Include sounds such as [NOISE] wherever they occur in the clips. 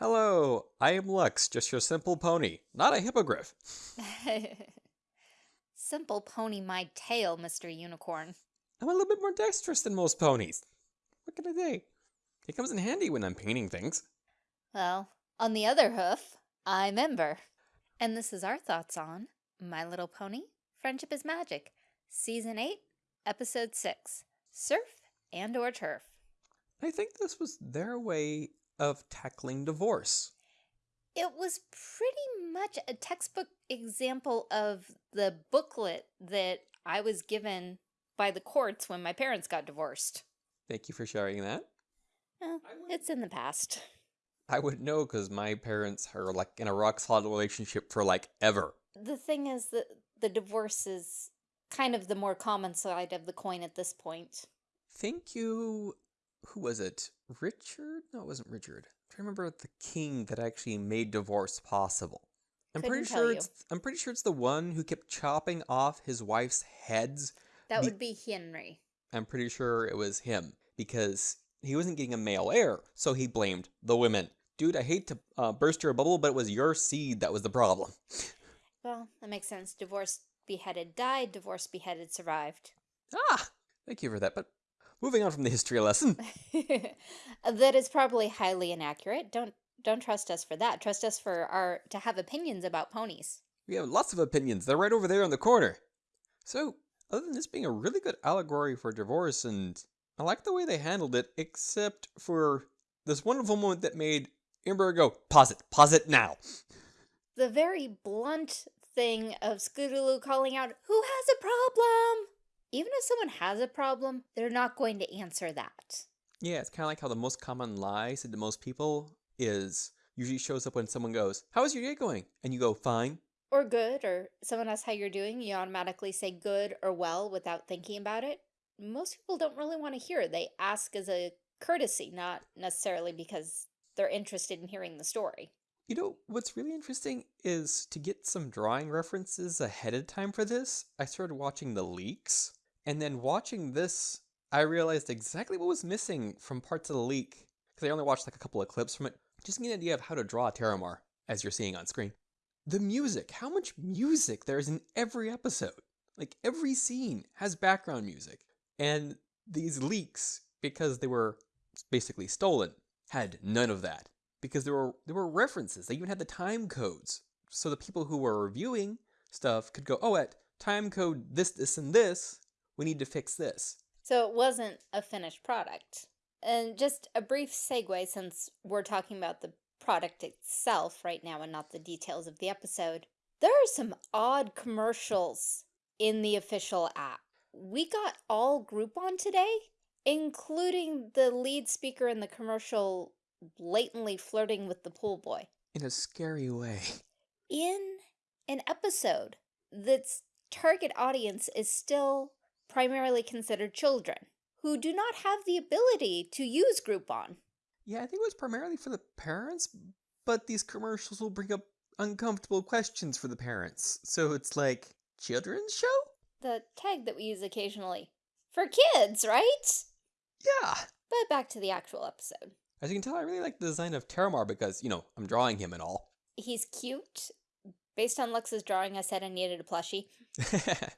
Hello, I am Lux, just your simple pony, not a hippogriff. [LAUGHS] Simple pony my tail, Mr. Unicorn. I'm a little bit more dexterous than most ponies. What can I say? It comes in handy when I'm painting things. Well, on the other hoof, I'm Ember. And this is our thoughts on My Little Pony, Friendship is Magic, Season 8, Episode 6, Surf and or Turf. I think this was their way of tackling divorce. It was pretty much a textbook example of the booklet that I was given by the courts when my parents got divorced. Thank you for sharing that. Well, it's in the past. I would know because my parents are like in a rock solid relationship for like ever. The thing is that the divorce is kind of the more common side of the coin at this point. Thank you. Who was it? Richard? No, it wasn't Richard. I'm trying to remember the king that actually made divorce possible. I'm Couldn't pretty sure you. it's I'm pretty sure it's the one who kept chopping off his wife's heads. That would be Henry. I'm pretty sure it was him because he wasn't getting a male heir, so he blamed the women. Dude, I hate to uh, burst your bubble, but it was your seed that was the problem. Well, that makes sense. Divorced, beheaded, died. Divorced, beheaded, survived. Ah, thank you for that. But moving on from the history lesson, [LAUGHS] that is probably highly inaccurate. Don't don't trust us for that. Trust us for our to have opinions about ponies. we have lots of opinions. They're right over there in the corner. So, other than this being a really good allegory for divorce, and I like the way they handled it, except for this wonderful moment that made Amber go, pause it, pause it now. The very blunt thing of Scootaloo calling out, "Who has a problem?" Even if someone has a problem, they're not going to answer that. Yeah, it's kind of like how the most common lie said to most people is usually shows up when someone goes, How's your day going? And you go, Fine. Or good, or someone asks how you're doing, you automatically say good or well without thinking about it. Most people don't really want to hear it. They ask as a courtesy, not necessarily because they're interested in hearing the story. You know, what's really interesting is to get some drawing references ahead of time for this, I started watching the leaks. And then watching this, I realized exactly what was missing from parts of the leak. Because I only watched like a couple of clips from it. Just to get an idea of how to draw a Terramar, as you're seeing on screen. The music, how much music there is in every episode. Like every scene has background music. And these leaks, because they were basically stolen, had none of that. Because there were there were references. They even had the time codes. So the people who were reviewing stuff could go, oh at time code this, this, and this, we need to fix this. So it wasn't a finished product. And just a brief segue since we're talking about the product itself right now and not the details of the episode. There are some odd commercials in the official app. We got all Groupon today, including the lead speaker in the commercial blatantly flirting with the pool boy. In a scary way. In an episode that's target audience is still primarily considered children who do not have the ability to use Groupon. Yeah, I think it was primarily for the parents, but these commercials will bring up uncomfortable questions for the parents. So it's like, children's show? The tag that we use occasionally. For kids, right? Yeah. But back to the actual episode. As you can tell, I really like the design of Terramar because, you know, I'm drawing him and all. He's cute. Based on Lux's drawing, I said I needed a plushie. [LAUGHS]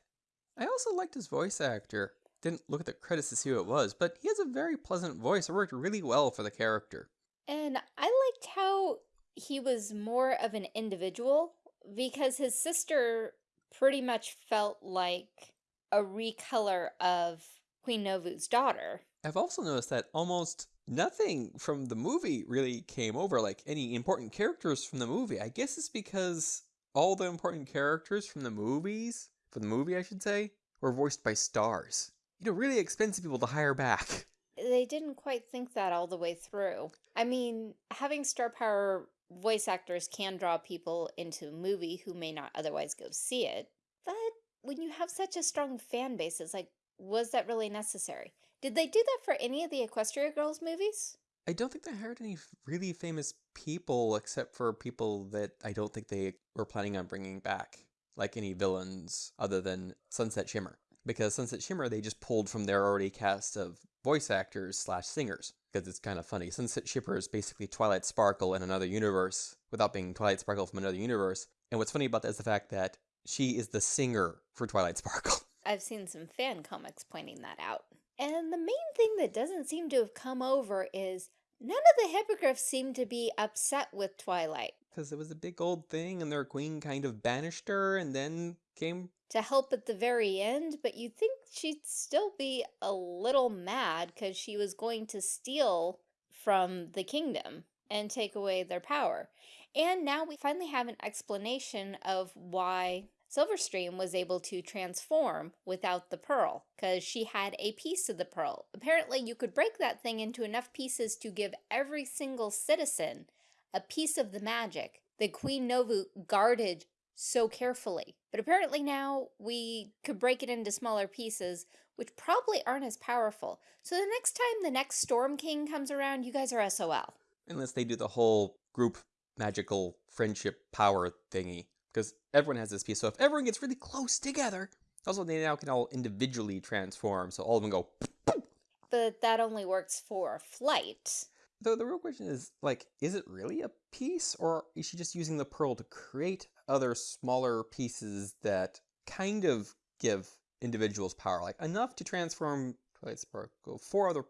I also liked his voice actor. Didn't look at the credits to see who it was, but he has a very pleasant voice. It worked really well for the character. And I liked how he was more of an individual because his sister pretty much felt like a recolor of Queen Novo's daughter. I've also noticed that almost nothing from the movie really came over, like any important characters from the movie. I guess it's because all the important characters from the movies, for the movie I should say, were voiced by stars. You know, really expensive people to hire back. [LAUGHS] They didn't quite think that all the way through. I mean, having star power voice actors can draw people into a movie who may not otherwise go see it. But when you have such a strong fan base, it's like, was that really necessary? Did they do that for any of the Equestria Girls movies? I don't think they hired any really famous people except for people that I don't think they were planning on bringing back, like any villains other than Sunset Shimmer. Because Sunset Shimmer they just pulled from their already cast of voice actors slash singers. because it's kind of funny. Sunset Shimmer is basically Twilight Sparkle in another universe without being Twilight Sparkle from another universe. And what's funny about that is the fact that she is the singer for Twilight Sparkle. [LAUGHS] I've seen some fan comics pointing that out. And the main thing that doesn't seem to have come over is none of the hippogriffs seem to be upset with Twilight. Because it was a big old thing and their queen kind of banished her and then came to help at the very end, but you'd think she'd still be a little mad because she was going to steal from the kingdom and take away their power. And now we finally have an explanation of why Silverstream was able to transform without the pearl, because she had a piece of the pearl. Apparently, you could break that thing into enough pieces to give every single citizen a piece of the magic that Queen Novo guarded so carefully. But apparently now we could break it into smaller pieces, which probably aren't as powerful. So the next time the next Storm King comes around, you guys are SOL. Unless they do the whole group magical friendship power thingy. Because everyone has this piece. So if everyone gets really close together, also they now can all individually transform. So all of them go. But that only works for flight. Though the real question is, like, is it really a piece, or is she just using the pearl to create other smaller pieces that kind of give individuals power, like enough to transform Twilight Sparkle four other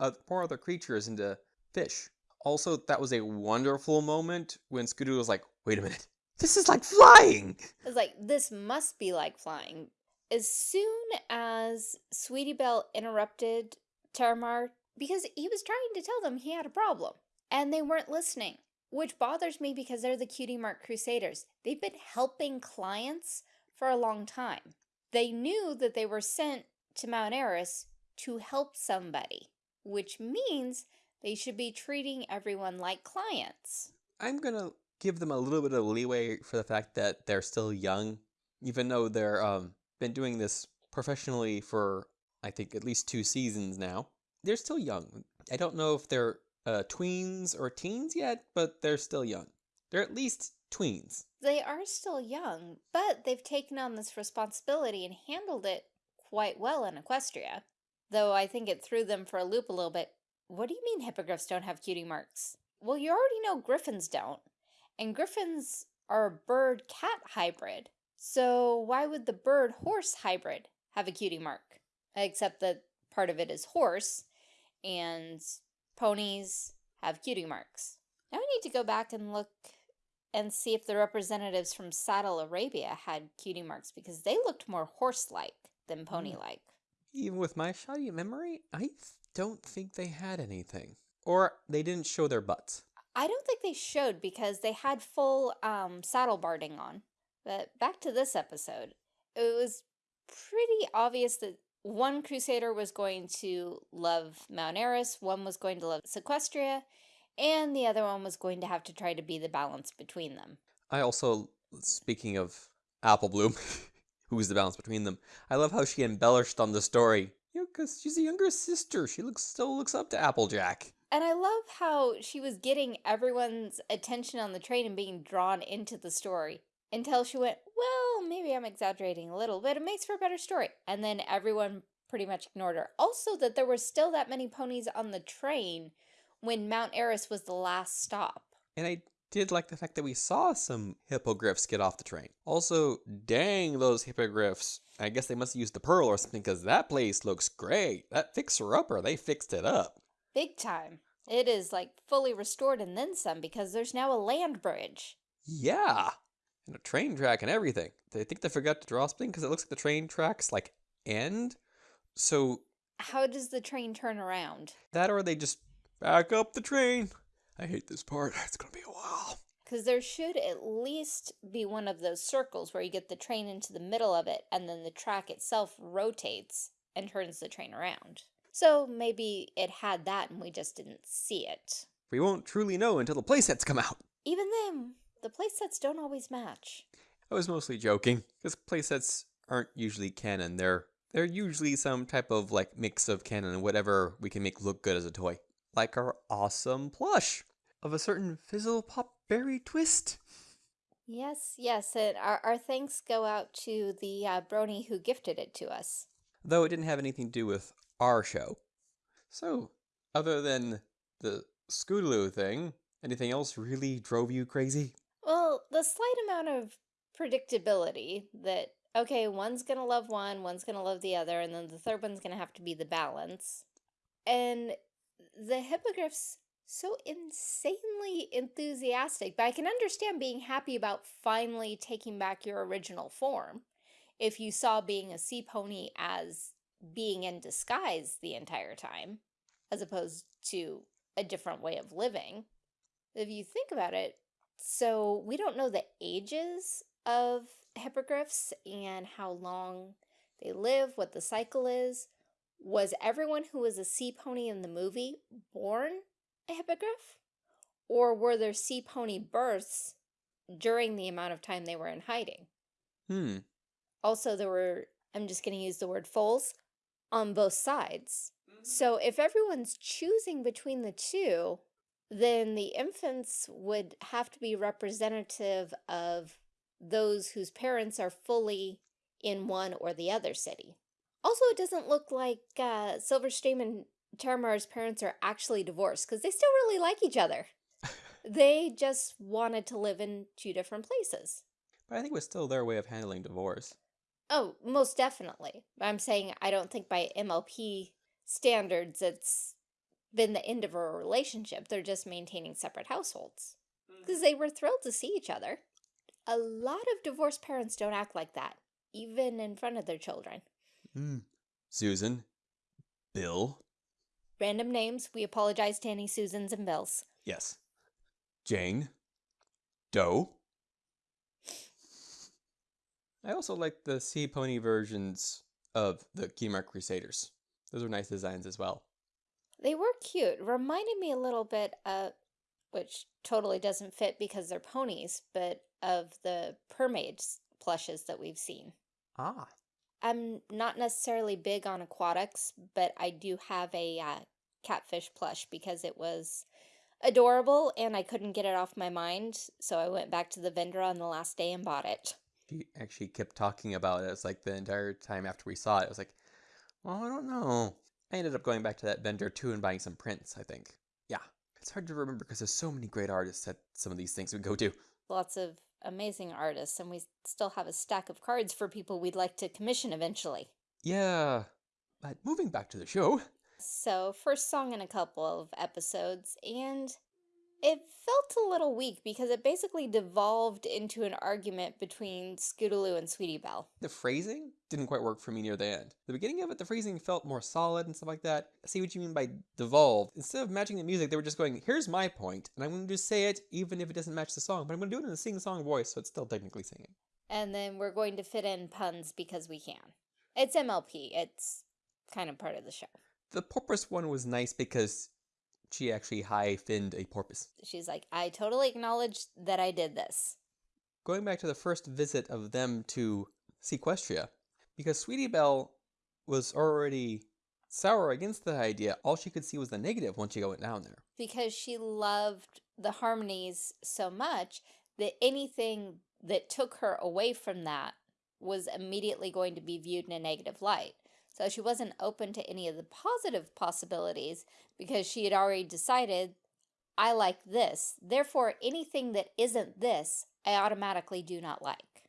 uh, four other creatures into fish. Also, that was a wonderful moment when Scooter was like, "Wait a minute, this is like flying." It's like this must be like flying. As soon as Sweetie Belle interrupted Terramar because he was trying to tell them he had a problem. And they weren't listening, which bothers me because they're the Cutie Mark Crusaders. They've been helping clients for a long time. They knew that they were sent to Mount Aris to help somebody, which means they should be treating everyone like clients. I'm going to give them a little bit of leeway for the fact that they're still young, even though they're um, been doing this professionally for, I think, at least two seasons now they're still young. I don't know if they're uh, tweens or teens yet, but they're still young. They're at least tweens. They are still young, but they've taken on this responsibility and handled it quite well in Equestria. Though I think it threw them for a loop a little bit. What do you mean hippogriffs don't have cutie marks? Well, you already know griffins don't. And griffins are a bird-cat hybrid. So why would the bird-horse hybrid have a cutie mark? Except that part of it is horse, and ponies have cutie marks. Now we need to go back and look and see if the representatives from Saddle Arabia had cutie marks because they looked more horse-like than hmm. pony-like. Even with my shoddy memory, I don't think they had anything. Or they didn't show their butts. I don't think they showed because they had full um, saddle barding on. But back to this episode. It was pretty obvious that one crusader was going to love Mount Aris, one was going to love Seaquestria, and the other one was going to have to try to be the balance between them. I also, speaking of Apple Bloom, [LAUGHS] who's the balance between them, I love how she embellished on the story. You know, because she's a younger sister. She looks still looks up to Applejack. And I love how she was getting everyone's attention on the train and being drawn into the story until she went, well, maybe I'm exaggerating a little, but it makes for a better story. And then everyone pretty much ignored her. Also, that there were still that many ponies on the train when Mount Aris was the last stop. And I did like the fact that we saw some hippogriffs get off the train. Also, dang those hippogriffs. I guess they must have used the pearl or something because that place looks great. That fixer-upper, they fixed it up. Big time. It is like fully restored and then some because there's now a land bridge. Yeah a train track and everything. They think they forgot to draw something because it looks like the train tracks like end. So how does the train turn around? That or they just back up the train. I hate this part. [LAUGHS] It's gonna be a while. Because there should at least be one of those circles where you get the train into the middle of it and then the track itself rotates and turns the train around. So maybe it had that and we just didn't see it. We won't truly know until the playsets come out. Even then, the playsets don't always match. I was mostly joking, because playsets aren't usually canon. They're they're usually some type of like mix of canon and whatever we can make look good as a toy. Like our awesome plush of a certain Fizzle Pop Berry Twist. Yes, yes, and our, our thanks go out to the uh, brony who gifted it to us. Though it didn't have anything to do with our show. So, other than the Scootaloo thing. Anything else really drove you crazy? Well, the slight amount of predictability that, okay, one's gonna love one, one's gonna love the other, and then the third one's gonna have to be the balance. And the hippogriffs so insanely enthusiastic, but I can understand being happy about finally taking back your original form if you saw being a sea pony as being in disguise the entire time, as opposed to a different way of living. If you think about it, so we don't know the ages of hippogriffs and how long they live, what the cycle is. Was everyone who was a sea pony in the movie born a hippogriff? Or were there sea pony births during the amount of time they were in hiding? Hmm. Also, there were, I'm just going to use the word foals, on both sides. So if everyone's choosing between the two, then the infants would have to be representative of those whose parents are fully in one or the other city. Also, it doesn't look like uh, Silverstream and Terramar's parents are actually divorced because they still really like each other. [LAUGHS] they just wanted to live in two different places. But I think it was still their way of handling divorce. Oh, most definitely. I'm saying I don't think by MLP standards it's been the end of a relationship. They're just maintaining separate households. Because they were thrilled to see each other. A lot of divorced parents don't act like that, even in front of their children. Mm. Susan. Bill. Random names. We apologize to any Susans and Bills. Yes. Jane. Doe. I also like the Sea Pony versions of the Keymark Crusaders. Those were nice designs as well. They were cute. Reminded me a little bit of, which totally doesn't fit because they're ponies, but of the Permaids plushes that we've seen. Ah. I'm not necessarily big on aquatics, but I do have a uh, catfish plush because it was adorable and I couldn't get it off my mind. So I went back to the vendor on the last day and bought it. She actually kept talking about it. It's like the entire time after we saw it, I was like, well, I don't know. I ended up going back to that vendor too and buying some prints, I think. Yeah. It's hard to remember because there's so many great artists at some of these things we go to. Lots of amazing artists, and we still have a stack of cards for people we'd like to commission eventually. Yeah. But moving back to the show. So, first song in a couple of episodes, and it felt a little weak because it basically devolved into an argument between Scootaloo and Sweetie Belle. The phrasing didn't quite work for me near the end. The beginning of it, the phrasing felt more solid and stuff like that. I see what you mean by devolved. Instead of matching the music, they were just going, here's my point, and I'm going to just say it even if it doesn't match the song, but I'm going to do it in a sing-song voice, so it's still technically singing. And then we're going to fit in puns because we can. It's MLP. It's kind of part of the show. The porpoise one was nice because she actually high-finned a porpoise. She's like, I totally acknowledge that I did this. Going back to the first visit of them to Seaquestria, because Sweetie Belle was already sour against the idea, all she could see was the negative once she went down there. Because she loved the harmonies so much that anything that took her away from that was immediately going to be viewed in a negative light. So she wasn't open to any of the positive possibilities because she had already decided, I like this. Therefore, anything that isn't this, I automatically do not like.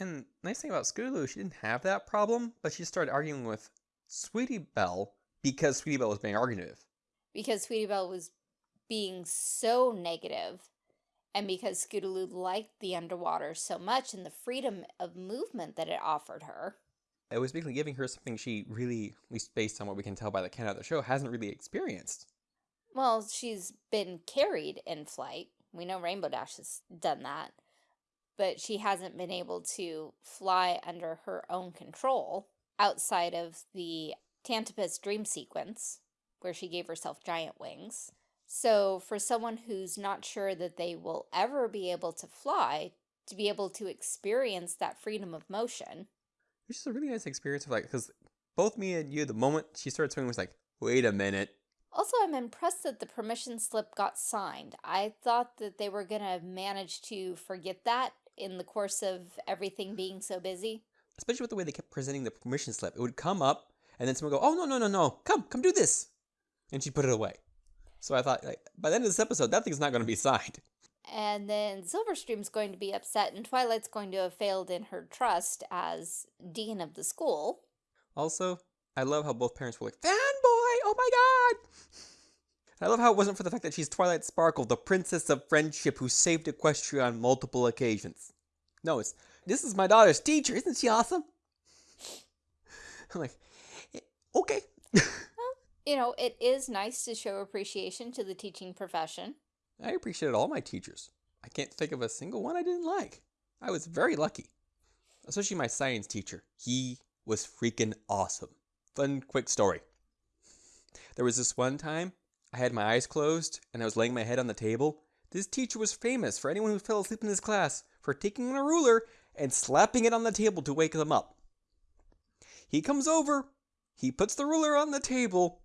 And nice thing about Scootaloo, she didn't have that problem, but she started arguing with Sweetie Belle because Sweetie Belle was being argumentative. Because Sweetie Belle was being so negative, and because Scootaloo liked the underwater so much and the freedom of movement that it offered her. It was basically giving her something she really, at least based on what we can tell by the count of the show, hasn't really experienced. Well, she's been carried in flight. We know Rainbow Dash has done that. But she hasn't been able to fly under her own control outside of the Tantabus dream sequence, where she gave herself giant wings. So for someone who's not sure that they will ever be able to fly, to be able to experience that freedom of motion. Which is a really nice experience of like, because both me and you, the moment she started swimming was like, wait a minute. Also, I'm impressed that the permission slip got signed. I thought that they were going to manage to forget that in the course of everything being so busy. Especially with the way they kept presenting the permission slip. It would come up, and then someone would go, oh, no, no, no, no, come, come do this. And she put it away. So I thought, like, by the end of this episode, that thing's not going to be signed. And then Silverstream's going to be upset, and Twilight's going to have failed in her trust as dean of the school. Also, I love how both parents were like, fanboy, oh my god! I love how it wasn't for the fact that she's Twilight Sparkle, the princess of friendship who saved Equestria on multiple occasions. No, it's, this is my daughter's teacher, isn't she awesome? [LAUGHS] I'm like, "Eh, okay. [LAUGHS] You know, it is nice to show appreciation to the teaching profession. I appreciated all my teachers. I can't think of a single one I didn't like. I was very lucky. Especially my science teacher. He was freaking awesome. Fun, quick story. There was this one time I had my eyes closed and I was laying my head on the table. This teacher was famous for anyone who fell asleep in his class for taking a ruler and slapping it on the table to wake them up. He comes over, he puts the ruler on the table.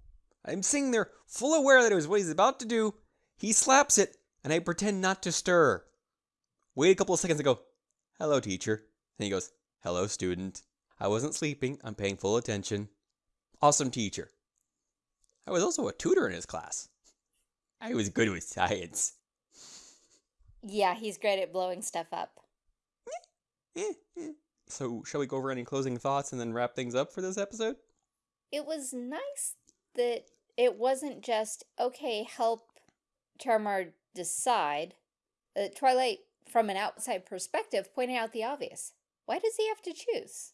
I'm sitting there, full aware that it was what he's about to do. He slaps it, and I pretend not to stir. Wait a couple of seconds and go, Hello, teacher. And he goes, Hello, student. I wasn't sleeping, I'm paying full attention. Awesome teacher. I was also a tutor in his class. I was good with science. Yeah, he's great at blowing stuff up. Eh, eh. So, shall we go over any closing thoughts and then wrap things up for this episode? It was nice that it wasn't just, okay, help Charmar decide. Uh, Twilight, from an outside perspective, pointed out the obvious. Why does he have to choose?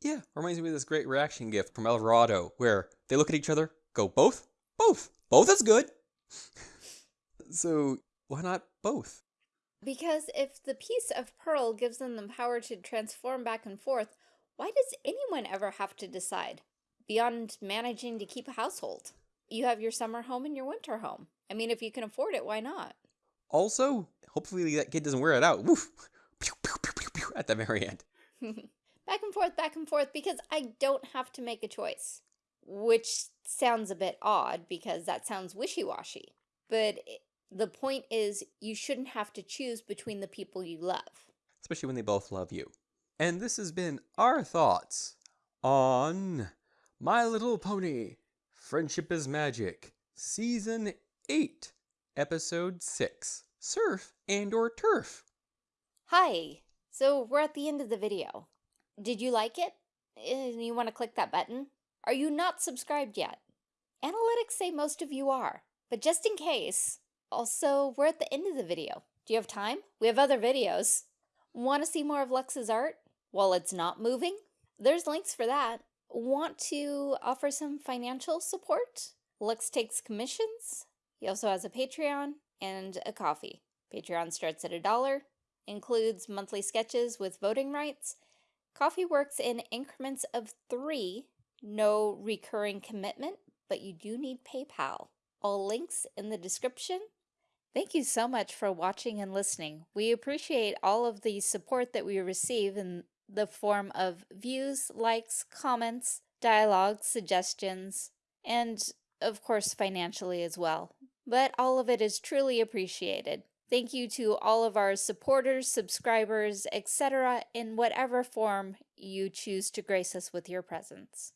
Yeah, reminds me of this great reaction gift from Eldorado where they look at each other, go, both? Both. Both is good. [LAUGHS] so, why not both? Because if the piece of pearl gives them the power to transform back and forth, why does anyone ever have to decide? Beyond managing to keep a household. You have your summer home and your winter home. I mean, if you can afford it, why not? Also, hopefully that kid doesn't wear it out. Woof. Pew, pew, pew, pew, pew, at the very end. [LAUGHS] back and forth, back and forth, because I don't have to make a choice. Which sounds a bit odd because that sounds wishy-washy. But it, the point is, you shouldn't have to choose between the people you love. Especially when they both love you. And this has been our thoughts on My Little Pony Friendship is Magic, Season 8, Episode 6 Surf and or Turf. Hi! So we're at the end of the video. Did you like it? You want to click that button? Are you not subscribed yet? Analytics say most of you are, but just in case. Also, we're at the end of the video. Do you have time? We have other videos. Want to see more of Lux's art? While it's not moving? There's links for that. Want to offer some financial support? Lux takes commissions. He also has a Patreon and a Ko-fi. Patreon starts at a dollar, includes monthly sketches with voting rights. Ko-fi works in increments of three, no recurring commitment, but you do need PayPal. All links in the description. Thank you so much for watching and listening. We appreciate all of the support that we receive in the form of views, likes, comments, dialogue, suggestions, and of course financially as well. But all of it is truly appreciated. Thank you to all of our supporters, subscribers, etc. in whatever form you choose to grace us with your presence.